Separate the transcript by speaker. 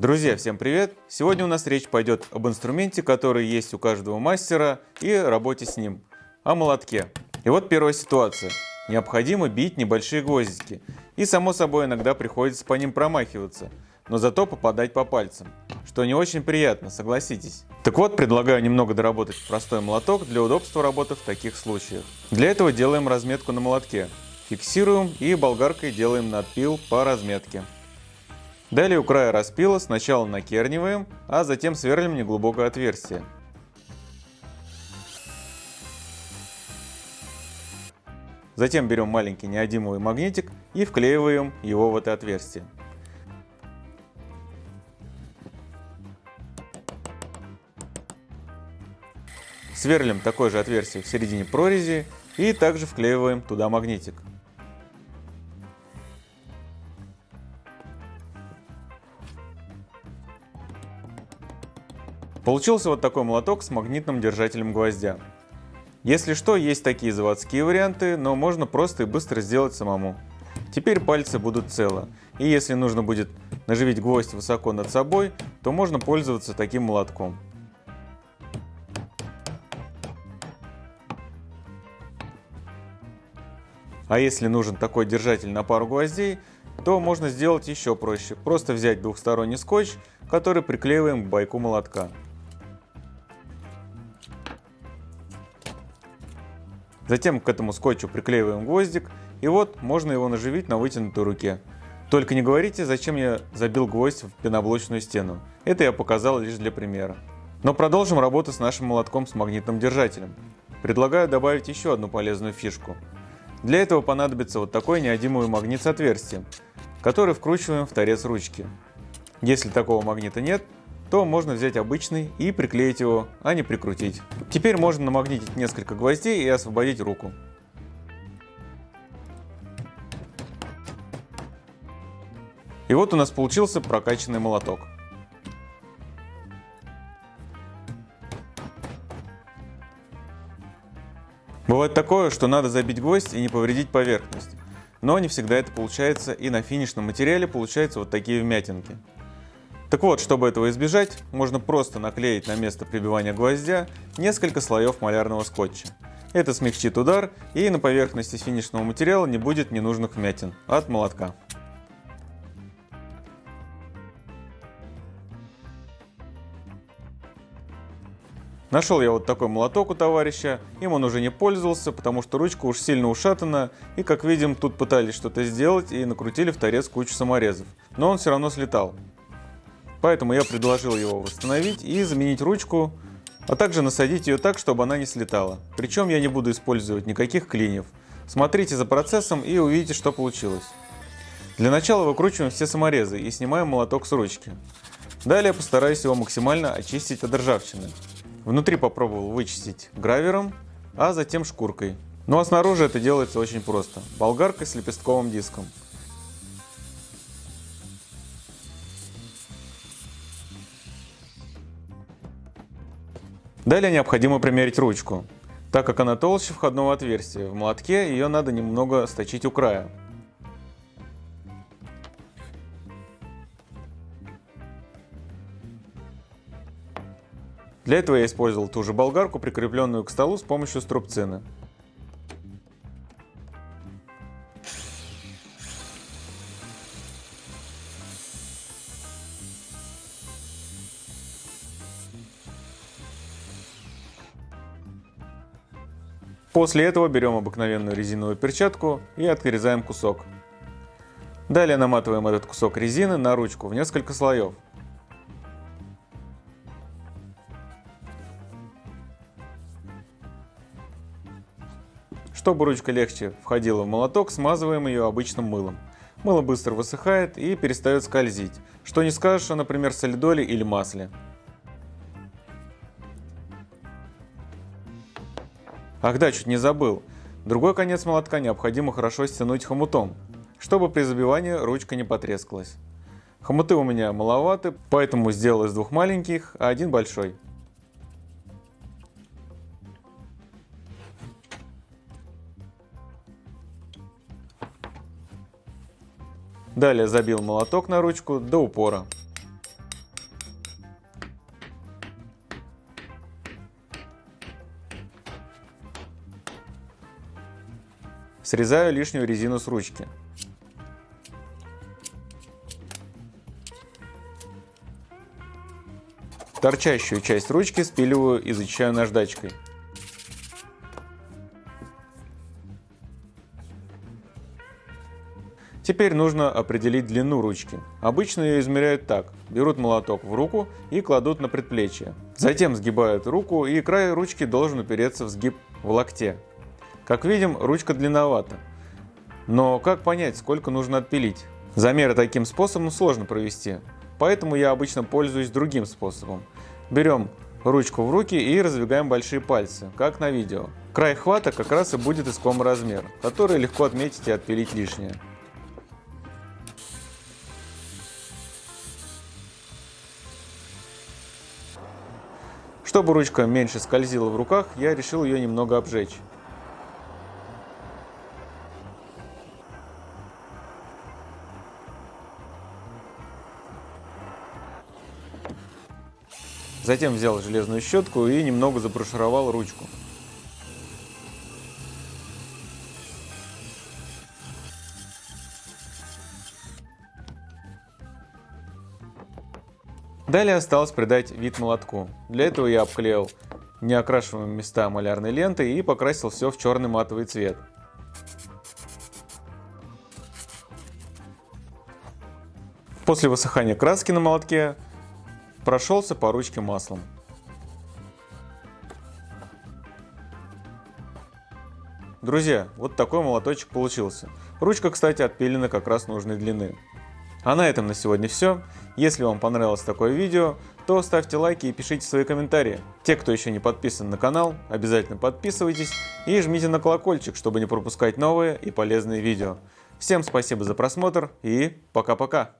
Speaker 1: Друзья, всем привет! Сегодня у нас речь пойдет об инструменте, который есть у каждого мастера и работе с ним, о молотке. И вот первая ситуация. Необходимо бить небольшие гвоздики, и само собой иногда приходится по ним промахиваться, но зато попадать по пальцам, что не очень приятно, согласитесь. Так вот, предлагаю немного доработать простой молоток для удобства работы в таких случаях. Для этого делаем разметку на молотке, фиксируем и болгаркой делаем надпил по разметке. Далее у края распила сначала накерниваем, а затем сверлим неглубокое отверстие. Затем берем маленький неодимовый магнитик и вклеиваем его в это отверстие. Сверлим такое же отверстие в середине прорези и также вклеиваем туда магнитик. Получился вот такой молоток с магнитным держателем гвоздя. Если что, есть такие заводские варианты, но можно просто и быстро сделать самому. Теперь пальцы будут целы, и если нужно будет наживить гвоздь высоко над собой, то можно пользоваться таким молотком. А если нужен такой держатель на пару гвоздей, то можно сделать еще проще. Просто взять двухсторонний скотч, который приклеиваем к байку молотка. Затем к этому скотчу приклеиваем гвоздик, и вот можно его наживить на вытянутой руке. Только не говорите, зачем я забил гвоздь в пеноблочную стену. Это я показал лишь для примера. Но продолжим работу с нашим молотком с магнитным держателем. Предлагаю добавить еще одну полезную фишку. Для этого понадобится вот такой неодимовый магнит с отверстием, который вкручиваем в торец ручки. Если такого магнита нет, то можно взять обычный и приклеить его, а не прикрутить. Теперь можно намагнитить несколько гвоздей и освободить руку. И вот у нас получился прокачанный молоток. Бывает такое, что надо забить гвоздь и не повредить поверхность. Но не всегда это получается, и на финишном материале получаются вот такие вмятинки. Так вот, чтобы этого избежать, можно просто наклеить на место прибивания гвоздя несколько слоев малярного скотча. Это смягчит удар и на поверхности финишного материала не будет ненужных вмятин от молотка. Нашел я вот такой молоток у товарища, им он уже не пользовался, потому что ручка уж сильно ушатана, и как видим, тут пытались что-то сделать и накрутили в торец кучу саморезов. Но он все равно слетал. Поэтому я предложил его восстановить и заменить ручку, а также насадить ее так, чтобы она не слетала. Причем я не буду использовать никаких клиньев. Смотрите за процессом и увидите, что получилось. Для начала выкручиваем все саморезы и снимаем молоток с ручки. Далее постараюсь его максимально очистить от ржавчины. Внутри попробовал вычистить гравером, а затем шкуркой. Ну а снаружи это делается очень просто. Болгаркой с лепестковым диском. Далее необходимо примерить ручку. Так как она толще входного отверстия, в молотке ее надо немного сточить у края. Для этого я использовал ту же болгарку, прикрепленную к столу с помощью струбцины. После этого берем обыкновенную резиновую перчатку и отрезаем кусок. Далее наматываем этот кусок резины на ручку в несколько слоев. Чтобы ручка легче входила в молоток, смазываем ее обычным мылом. Мыло быстро высыхает и перестает скользить, что не скажешь о, например, солидоле или масле. Ах да, чуть не забыл. Другой конец молотка необходимо хорошо стянуть хомутом, чтобы при забивании ручка не потрескалась. Хомуты у меня маловаты, поэтому сделал из двух маленьких, а один большой. Далее забил молоток на ручку до упора. Срезаю лишнюю резину с ручки. Торчащую часть ручки спиливаю и зачищаю наждачкой. Теперь нужно определить длину ручки. Обычно ее измеряют так. Берут молоток в руку и кладут на предплечье. Затем сгибают руку и край ручки должен упереться в сгиб в локте. Как видим, ручка длинновата. Но как понять, сколько нужно отпилить? Замеры таким способом сложно провести, поэтому я обычно пользуюсь другим способом. Берем ручку в руки и раздвигаем большие пальцы, как на видео. Край хвата как раз и будет искомый размер, который легко отметить и отпилить лишнее. Чтобы ручка меньше скользила в руках, я решил ее немного обжечь. Затем взял железную щетку и немного заброшировал ручку. Далее осталось придать вид молотку. Для этого я обклеил неокрашиваемые места малярной лентой и покрасил все в черный матовый цвет. После высыхания краски на молотке прошелся по ручке маслом. Друзья, вот такой молоточек получился. Ручка, кстати, отпилена как раз нужной длины. А на этом на сегодня все. Если вам понравилось такое видео, то ставьте лайки и пишите свои комментарии. Те, кто еще не подписан на канал, обязательно подписывайтесь и жмите на колокольчик, чтобы не пропускать новые и полезные видео. Всем спасибо за просмотр и пока-пока!